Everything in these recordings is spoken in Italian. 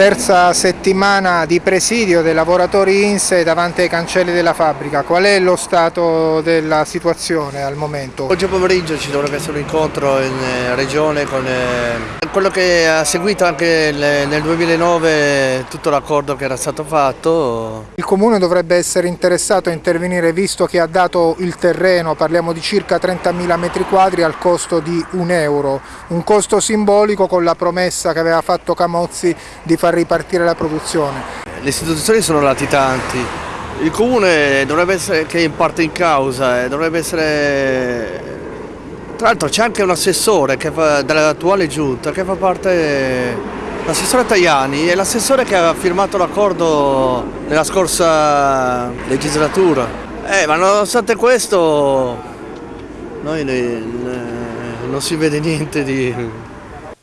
Terza settimana di presidio dei lavoratori INSE davanti ai cancelli della fabbrica. Qual è lo stato della situazione al momento? Oggi pomeriggio ci dovrebbe essere un incontro in eh, regione con eh, quello che ha seguito anche nel 2009 tutto l'accordo che era stato fatto. Il comune dovrebbe essere interessato a intervenire visto che ha dato il terreno, parliamo di circa 30.000 metri quadri al costo di un euro, un costo simbolico con la promessa che aveva fatto Camozzi di far ripartire la produzione. Le istituzioni sono latitanti, il comune dovrebbe essere, che in parte in causa, eh, dovrebbe essere... Tra l'altro c'è anche un assessore dell'attuale giunta che fa parte, l'assessore Tajani, è l'assessore che aveva firmato l'accordo nella scorsa legislatura. Eh, ma nonostante questo noi non si vede niente di,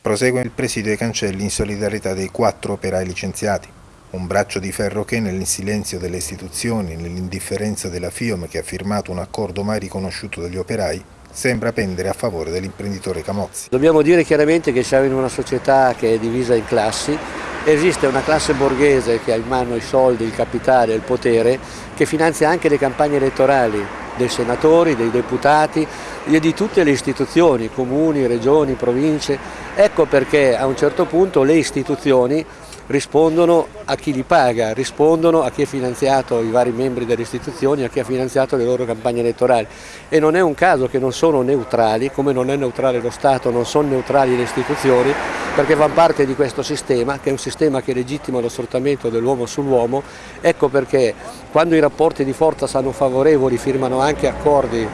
Prosegue il presidio ai cancelli in solidarietà dei quattro operai licenziati. Un braccio di ferro che nel silenzio delle istituzioni, nell'indifferenza della FIOM che ha firmato un accordo mai riconosciuto dagli operai, sembra pendere a favore dell'imprenditore Camozzi. Dobbiamo dire chiaramente che siamo in una società che è divisa in classi, esiste una classe borghese che ha in mano i soldi, il capitale, il potere, che finanzia anche le campagne elettorali dei senatori, dei deputati e di tutte le istituzioni, comuni, regioni, province. Ecco perché a un certo punto le istituzioni rispondono a chi li paga, rispondono a chi ha finanziato i vari membri delle istituzioni, a chi ha finanziato le loro campagne elettorali. E non è un caso che non sono neutrali, come non è neutrale lo Stato, non sono neutrali le istituzioni, perché fanno parte di questo sistema, che è un sistema che legittima lo sfruttamento dell'uomo sull'uomo, ecco perché quando i rapporti di forza sono favorevoli firmano anche accordi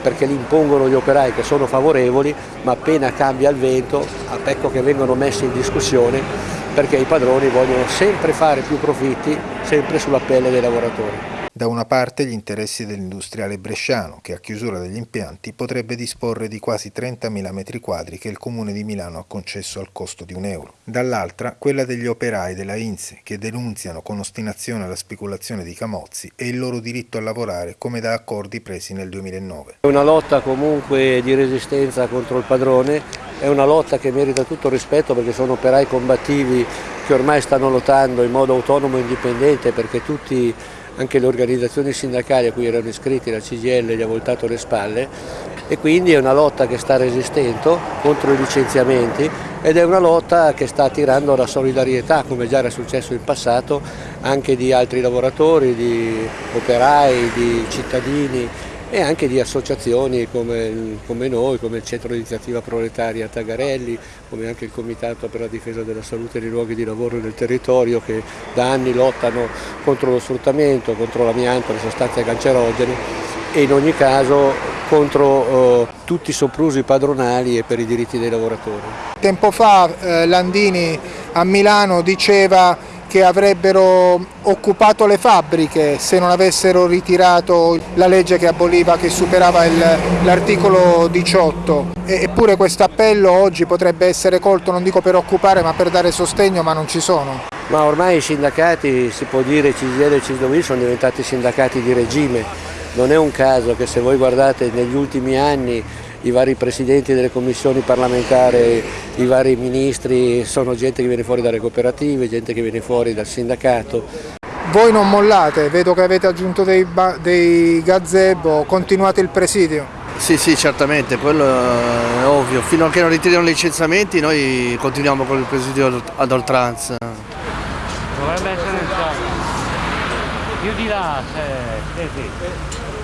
perché li impongono gli operai che sono favorevoli, ma appena cambia il vento, ecco che vengono messi in discussione perché i padroni vogliono sempre fare più profitti, sempre sulla pelle dei lavoratori. Da una parte gli interessi dell'industriale bresciano, che a chiusura degli impianti potrebbe disporre di quasi 30.000 metri quadri che il Comune di Milano ha concesso al costo di un euro. Dall'altra quella degli operai della INSE, che denunziano con ostinazione la speculazione di Camozzi e il loro diritto a lavorare come da accordi presi nel 2009. È una lotta comunque di resistenza contro il padrone, è una lotta che merita tutto rispetto perché sono operai combattivi che ormai stanno lottando in modo autonomo e indipendente perché tutti anche le organizzazioni sindacali a cui erano iscritti la CGL gli ha voltato le spalle e quindi è una lotta che sta resistendo contro i licenziamenti ed è una lotta che sta attirando la solidarietà come già era successo in passato anche di altri lavoratori, di operai, di cittadini e anche di associazioni come, come, noi, come il Centro di Iniziativa Proletaria Tagarelli, come anche il Comitato per la difesa della salute nei luoghi di lavoro nel territorio che da anni lottano contro lo sfruttamento, contro l'amianto, le sostanze cancerogene e in ogni caso contro eh, tutti i soprusi padronali e per i diritti dei lavoratori. Tempo fa eh, Landini a Milano diceva che avrebbero occupato le fabbriche se non avessero ritirato la legge che aboliva, che superava l'articolo 18. eppure questo appello oggi potrebbe essere colto, non dico per occupare, ma per dare sostegno, ma non ci sono. Ma ormai i sindacati, si può dire CGL e CSW, sono diventati sindacati di regime. Non è un caso che se voi guardate negli ultimi anni i vari presidenti delle commissioni parlamentari, i vari ministri, sono gente che viene fuori dalle cooperative, gente che viene fuori dal sindacato. Voi non mollate, vedo che avete aggiunto dei, dei gazebo, continuate il presidio. Sì, sì, certamente, quello è ovvio. Fino a che non ritirano i licenziamenti noi continuiamo con il presidio ad oltranza. Dovrebbe essere il Più di là, sì, sì.